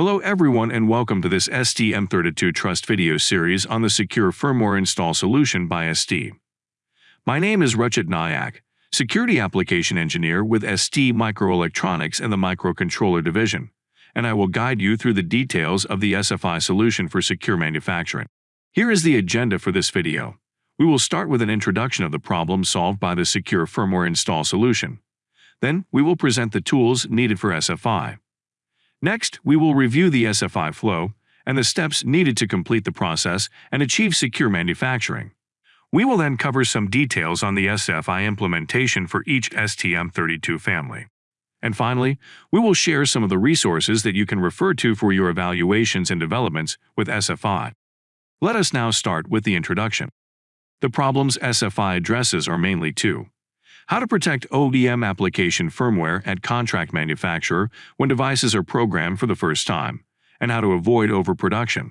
Hello everyone and welcome to this STM32 Trust video series on the Secure Firmware Install Solution by ST. My name is Rachit Nayak, Security Application Engineer with ST Microelectronics and the Microcontroller Division, and I will guide you through the details of the SFI solution for secure manufacturing. Here is the agenda for this video. We will start with an introduction of the problem solved by the Secure Firmware Install Solution. Then, we will present the tools needed for SFI. Next, we will review the SFI flow and the steps needed to complete the process and achieve secure manufacturing. We will then cover some details on the SFI implementation for each STM32 family. And finally, we will share some of the resources that you can refer to for your evaluations and developments with SFI. Let us now start with the introduction. The problems SFI addresses are mainly two how to protect OEM application firmware at contract manufacturer when devices are programmed for the first time, and how to avoid overproduction.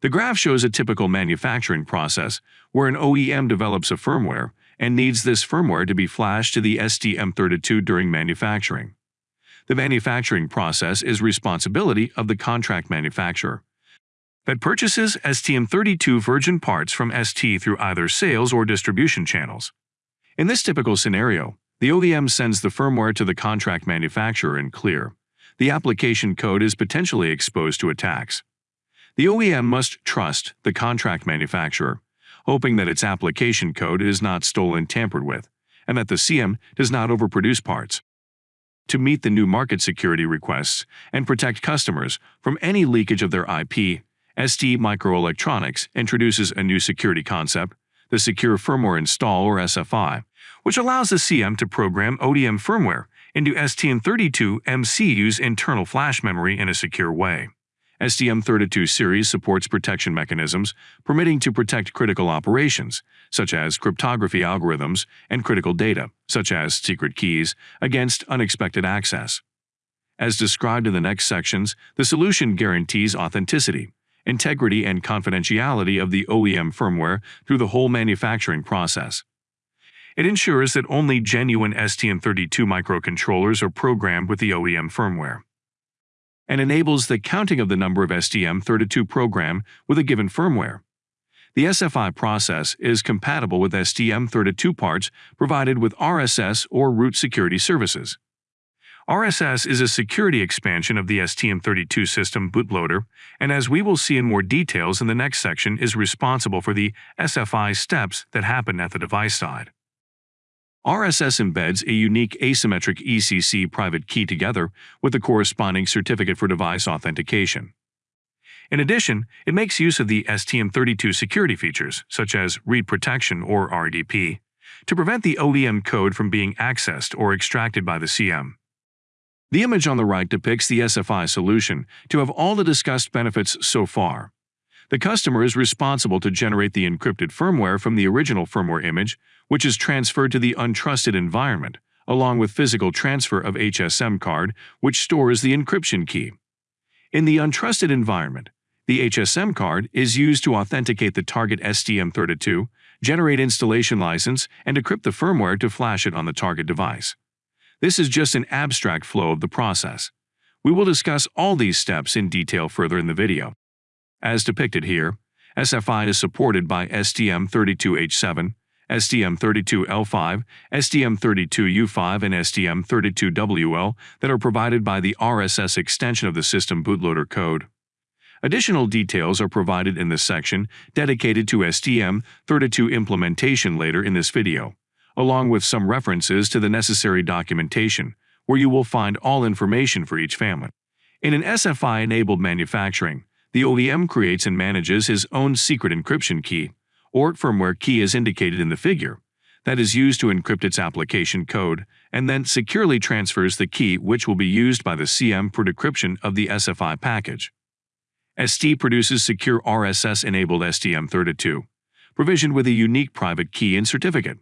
The graph shows a typical manufacturing process where an OEM develops a firmware and needs this firmware to be flashed to the STM32 during manufacturing. The manufacturing process is responsibility of the contract manufacturer that purchases STM32 virgin parts from ST through either sales or distribution channels. In this typical scenario, the OEM sends the firmware to the contract manufacturer in clear. The application code is potentially exposed to attacks. The OEM must trust the contract manufacturer, hoping that its application code is not stolen tampered with, and that the CM does not overproduce parts. To meet the new market security requests and protect customers from any leakage of their IP, ST Microelectronics introduces a new security concept, the Secure Firmware Install or SFI, which allows the CM to program OEM firmware into STM32MCU's internal flash memory in a secure way. STM32 series supports protection mechanisms permitting to protect critical operations, such as cryptography algorithms and critical data, such as secret keys, against unexpected access. As described in the next sections, the solution guarantees authenticity, integrity, and confidentiality of the OEM firmware through the whole manufacturing process. It ensures that only genuine STM32 microcontrollers are programmed with the OEM firmware and enables the counting of the number of STM32 program with a given firmware. The SFI process is compatible with STM32 parts provided with RSS or root security services. RSS is a security expansion of the STM32 system bootloader, and as we will see in more details in the next section, is responsible for the SFI steps that happen at the device side. RSS embeds a unique asymmetric ECC private key together with the corresponding certificate for device authentication. In addition, it makes use of the STM32 security features, such as read protection or RDP, to prevent the OEM code from being accessed or extracted by the CM. The image on the right depicts the SFI solution to have all the discussed benefits so far. The customer is responsible to generate the encrypted firmware from the original firmware image, which is transferred to the untrusted environment, along with physical transfer of HSM card, which stores the encryption key. In the untrusted environment, the HSM card is used to authenticate the target STM32, generate installation license, and decrypt the firmware to flash it on the target device. This is just an abstract flow of the process. We will discuss all these steps in detail further in the video. As depicted here, SFI is supported by STM32H7, STM32L5, STM32U5, and STM32WL that are provided by the RSS extension of the system bootloader code. Additional details are provided in this section dedicated to STM32 implementation later in this video, along with some references to the necessary documentation, where you will find all information for each family. In an SFI-enabled manufacturing, the OEM creates and manages his own secret encryption key, or firmware key as indicated in the figure, that is used to encrypt its application code and then securely transfers the key which will be used by the CM for decryption of the SFI package. ST produces secure RSS-enabled STM32, provisioned with a unique private key and certificate,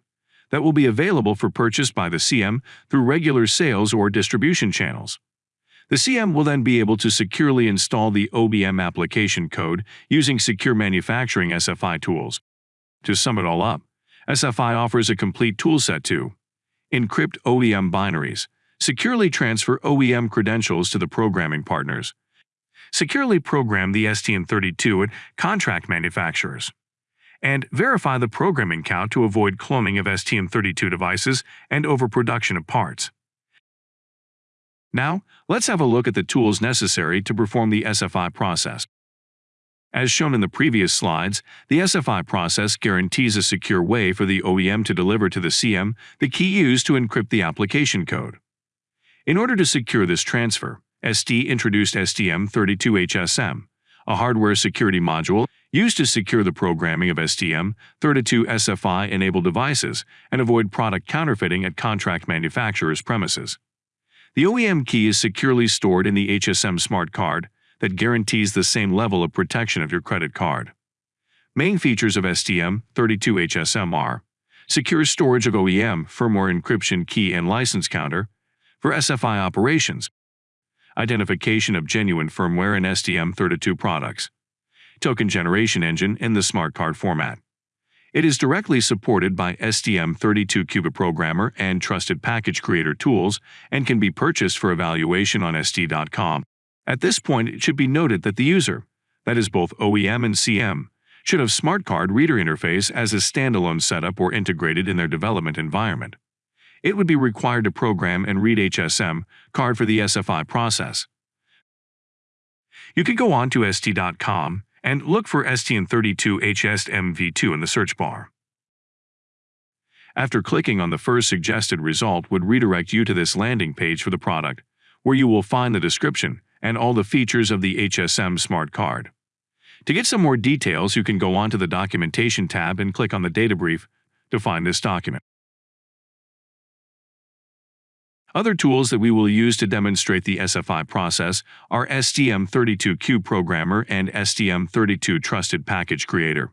that will be available for purchase by the CM through regular sales or distribution channels. The CM will then be able to securely install the OEM application code using secure manufacturing SFI tools. To sum it all up, SFI offers a complete toolset to Encrypt OEM binaries. Securely transfer OEM credentials to the programming partners. Securely program the STM32 at contract manufacturers. And verify the programming count to avoid cloning of STM32 devices and overproduction of parts. Now, let's have a look at the tools necessary to perform the SFI process. As shown in the previous slides, the SFI process guarantees a secure way for the OEM to deliver to the CM the key used to encrypt the application code. In order to secure this transfer, ST introduced STM32HSM, a hardware security module used to secure the programming of STM32 SFI-enabled devices and avoid product counterfeiting at contract manufacturers' premises. The OEM key is securely stored in the HSM smart card that guarantees the same level of protection of your credit card. Main features of STM32HSM are secure storage of OEM firmware encryption key and license counter for SFI operations, identification of genuine firmware in STM32 products, token generation engine in the smart card format, it is directly supported by STM32Cube Programmer and Trusted Package Creator tools and can be purchased for evaluation on ST.com. At this point, it should be noted that the user, that is both OEM and CM, should have Smart Card Reader Interface as a standalone setup or integrated in their development environment. It would be required to program and read HSM card for the SFI process. You could go on to ST.com and look for STM32HSMV2 in the search bar. After clicking on the first suggested result would redirect you to this landing page for the product, where you will find the description and all the features of the HSM smart card. To get some more details, you can go on to the Documentation tab and click on the data brief to find this document. Other tools that we will use to demonstrate the SFI process are STM32Cube Programmer and STM32 Trusted Package Creator.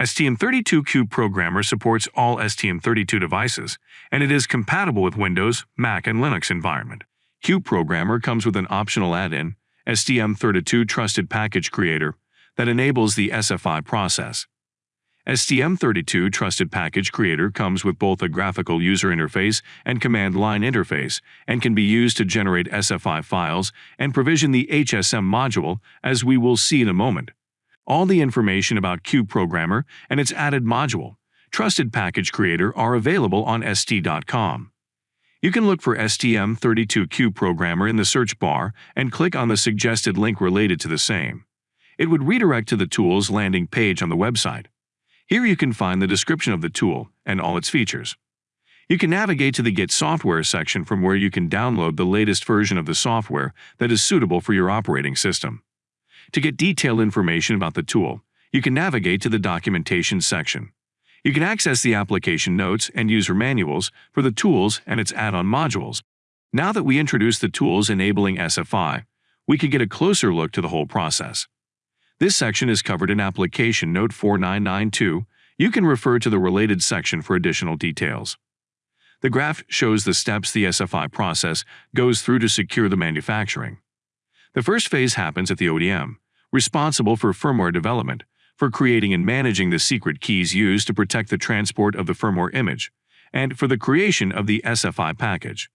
STM32Cube Programmer supports all STM32 devices, and it is compatible with Windows, Mac, and Linux environment. Cube Programmer comes with an optional add-in, STM32 Trusted Package Creator, that enables the SFI process. STM32 Trusted Package Creator comes with both a graphical user interface and command line interface and can be used to generate SFI files and provision the HSM module, as we will see in a moment. All the information about Cube Programmer and its added module, Trusted Package Creator, are available on ST.com. You can look for STM32 Cube Programmer in the search bar and click on the suggested link related to the same. It would redirect to the tool's landing page on the website. Here you can find the description of the tool and all its features. You can navigate to the Get Software section from where you can download the latest version of the software that is suitable for your operating system. To get detailed information about the tool, you can navigate to the Documentation section. You can access the application notes and user manuals for the tools and its add-on modules. Now that we introduce the tools enabling SFI, we can get a closer look to the whole process. This section is covered in Application Note 4992. You can refer to the related section for additional details. The graph shows the steps the SFI process goes through to secure the manufacturing. The first phase happens at the OEM, responsible for firmware development, for creating and managing the secret keys used to protect the transport of the firmware image, and for the creation of the SFI package.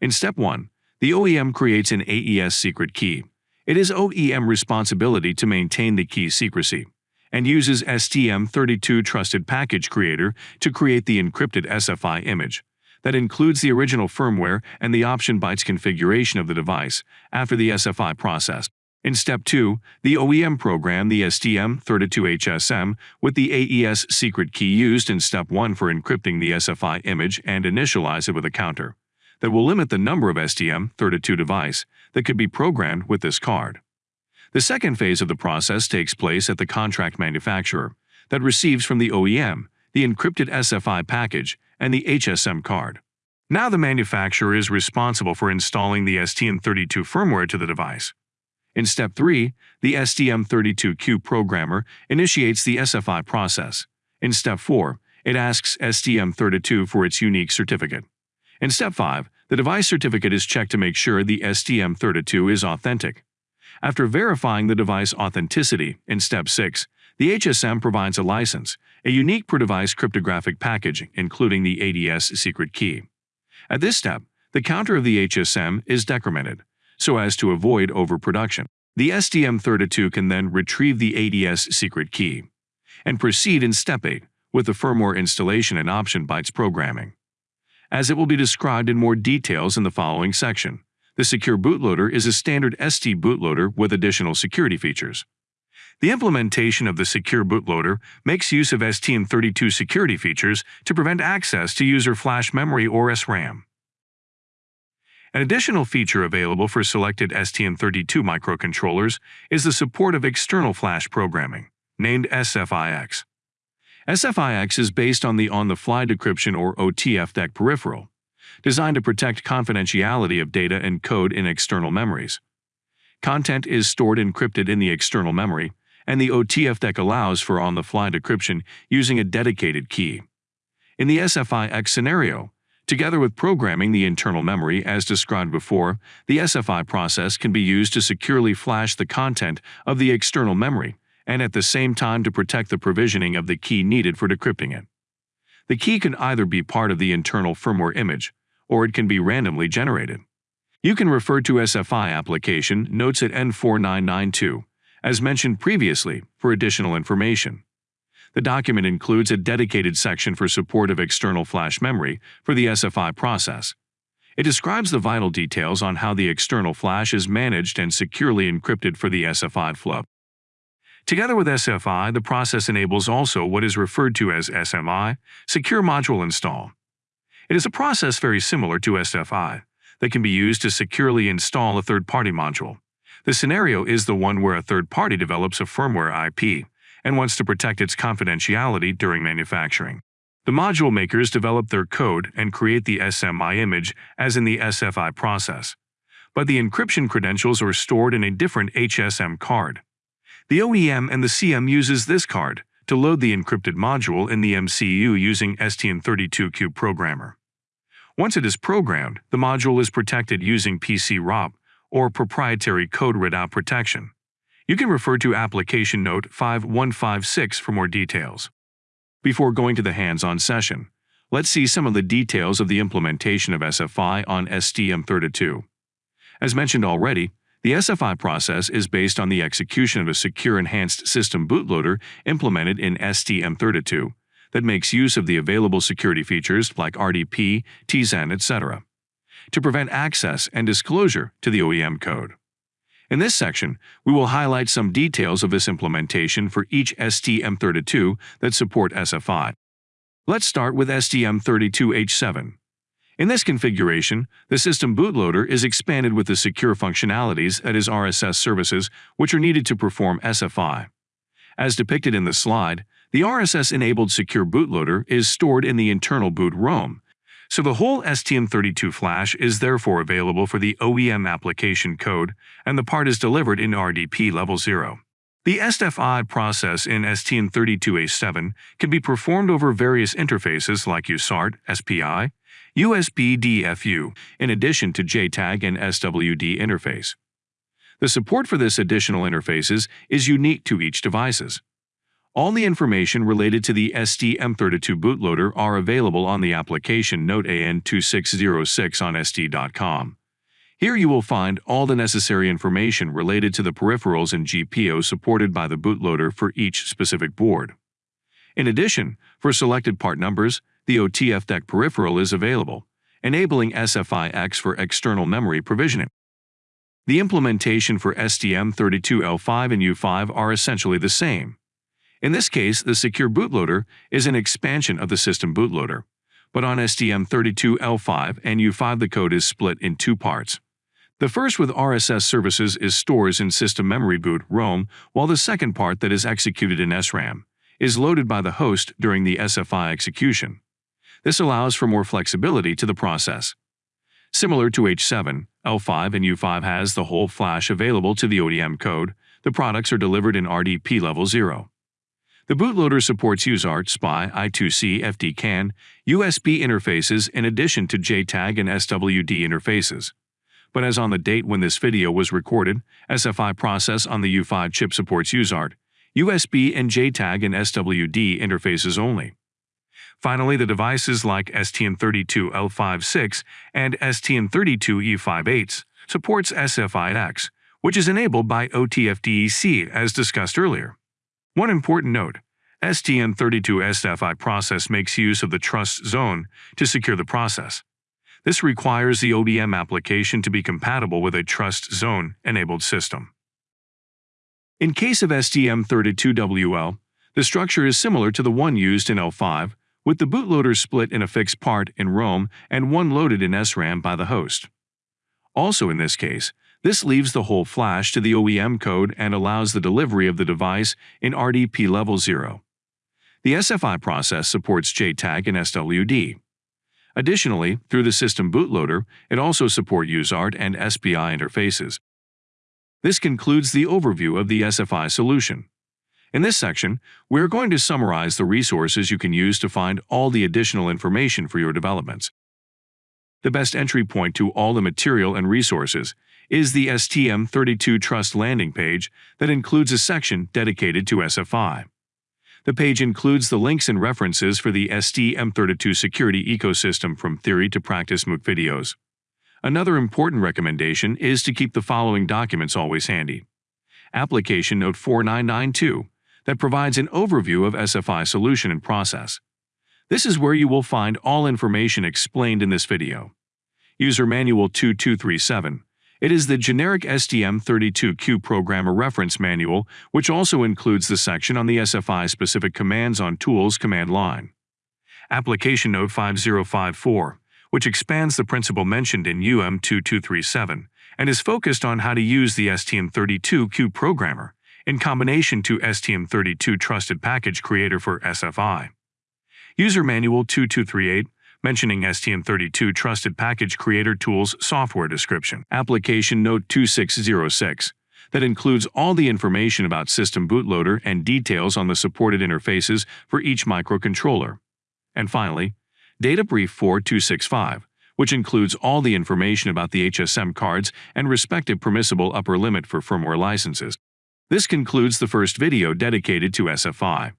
In step 1, the OEM creates an AES secret key, it is OEM responsibility to maintain the key secrecy and uses STM32 Trusted Package Creator to create the encrypted SFI image that includes the original firmware and the option bytes configuration of the device after the SFI process. In Step 2, the OEM program the STM32HSM with the AES secret key used in Step 1 for encrypting the SFI image and initialize it with a counter that will limit the number of STM32 device that could be programmed with this card. The second phase of the process takes place at the contract manufacturer that receives from the OEM the encrypted SFI package and the HSM card. Now the manufacturer is responsible for installing the STM32 firmware to the device. In step 3, the STM32Cube programmer initiates the SFI process. In step 4, it asks STM32 for its unique certificate. In step 5, the device certificate is checked to make sure the STM32 is authentic. After verifying the device authenticity in step 6, the HSM provides a license, a unique per-device cryptographic package including the AES secret key. At this step, the counter of the HSM is decremented, so as to avoid overproduction. The STM32 can then retrieve the AES secret key and proceed in Step 8 with the firmware installation and option bytes programming. As it will be described in more details in the following section, the Secure Bootloader is a standard ST bootloader with additional security features. The implementation of the Secure Bootloader makes use of STM32 security features to prevent access to user flash memory or SRAM. An additional feature available for selected STM32 microcontrollers is the support of external flash programming, named SFIX. SFIX is based on the on-the-fly decryption or OTFDEC peripheral, designed to protect confidentiality of data and code in external memories. Content is stored encrypted in the external memory, and the OTFDEC allows for on-the-fly decryption using a dedicated key. In the SFIX scenario, together with programming the internal memory as described before, the SFI process can be used to securely flash the content of the external memory and at the same time to protect the provisioning of the key needed for decrypting it. The key can either be part of the internal firmware image, or it can be randomly generated. You can refer to SFI application notes at AN4992, as mentioned previously, for additional information. The document includes a dedicated section for support of external flash memory for the SFI process. It describes the vital details on how the external flash is managed and securely encrypted for the SFI flow. Together with SFI, the process enables also what is referred to as SMI, Secure Module Install. It is a process very similar to SFI that can be used to securely install a third-party module. The scenario is the one where a third party develops a firmware IP and wants to protect its confidentiality during manufacturing. The module makers develop their code and create the SMI image as in the SFI process, but the encryption credentials are stored in a different HSM card. The OEM and the CM uses this card to load the encrypted module in the MCU using STM32Cube Programmer. Once it is programmed, the module is protected using PC-ROP or proprietary code readout protection. You can refer to Application Note 5156 for more details. Before going to the hands-on session, let's see some of the details of the implementation of SFI on STM32. As mentioned already, the SFI process is based on the execution of a secure enhanced system bootloader implemented in STM32 that makes use of the available security features like RDP, TZEN, etc. to prevent access and disclosure to the OEM code. In this section, we will highlight some details of this implementation for each STM32 that support SFI. Let's start with STM32H7. In this configuration, the system bootloader is expanded with the secure functionalities that is RSS services which are needed to perform SFI. As depicted in the slide, the RSS-enabled secure bootloader is stored in the internal boot ROM, so the whole STM32 flash is therefore available for the OEM application code and the part is delivered in RDP level 0. The SFI process in STM32H7 can be performed over various interfaces like USART, SPI, USB DFU, in addition to JTAG and SWD interface. The support for this additional interfaces is unique to each devices. All the information related to the STM32 bootloader are available on the application Note AN2606 on ST.com. Here you will find all the necessary information related to the peripherals and GPIO supported by the bootloader for each specific board. In addition, for selected part numbers, the OTFDEC peripheral is available, enabling SFIX for external memory provisioning. The implementation for STM32L5 and U5 are essentially the same. In this case, the Secure Bootloader is an expansion of the system bootloader, but on STM32L5 and U5 the code is split in two parts. The first with RSS services is stores in system memory boot ROM, while the second part that is executed in SRAM is loaded by the host during the SFI execution. This allows for more flexibility to the process. Similar to H7, L5 and U5 has the whole flash available to the OEM code. The products are delivered in RDP level 0. The bootloader supports USART, SPI, I2C, FDCAN, USB interfaces in addition to JTAG and SWD interfaces. But as on the date when this video was recorded, SFI process on the U5 chip supports USART, USB and JTAG and SWD interfaces only. Finally, the devices like STM32L56 and STM32U58 supports SFI-X, which is enabled by OTFDEC as discussed earlier. One important note, STM32SFI process makes use of the trust zone to secure the process. This requires the OEM application to be compatible with a trust zone-enabled system. In case of STM32WL, the structure is similar to the one used in L5, with the bootloader split in a fixed part in ROM and one loaded in SRAM by the host. Also in this case, this leaves the whole flash to the OEM code and allows the delivery of the device in RDP level 0. The SFI process supports JTAG and SWD. Additionally, through the system bootloader, it also supports USART and SPI interfaces. This concludes the overview of the SFI solution. In this section, we are going to summarize the resources you can use to find all the additional information for your developments. The best entry point to all the material and resources is the STM32 Trust landing page that includes a section dedicated to SFI. The page includes the links and references for the STM32 security ecosystem from theory to practice MOOC videos. Another important recommendation is to keep the following documents always handy. Application Note 4992 that provides an overview of SFI solution and process. This is where you will find all information explained in this video. User Manual 2237 it is the generic STM32Cube Programmer Reference Manual, which also includes the section on the SFI-specific commands on Tools command line. Application Note 5054, which expands the principle mentioned in UM2237 and is focused on how to use the STM32Cube Programmer in combination to STM32 Trusted Package Creator for SFI. User Manual 2238 mentioning STM32 Trusted Package Creator Tools software description, application note 2606, that includes all the information about system bootloader and details on the supported interfaces for each microcontroller. And finally, Data Brief 4265, which includes all the information about the HSM cards and respective permissible upper limit for firmware licenses. This concludes the first video dedicated to SFI.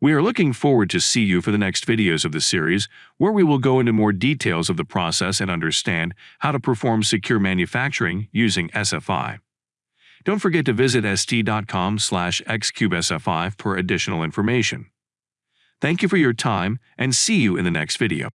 We are looking forward to see you for the next videos of the series, where we will go into more details of the process and understand how to perform secure manufacturing using SFI. Don't forget to visit st.com slash xcubesfi for additional information. Thank you for your time and see you in the next video.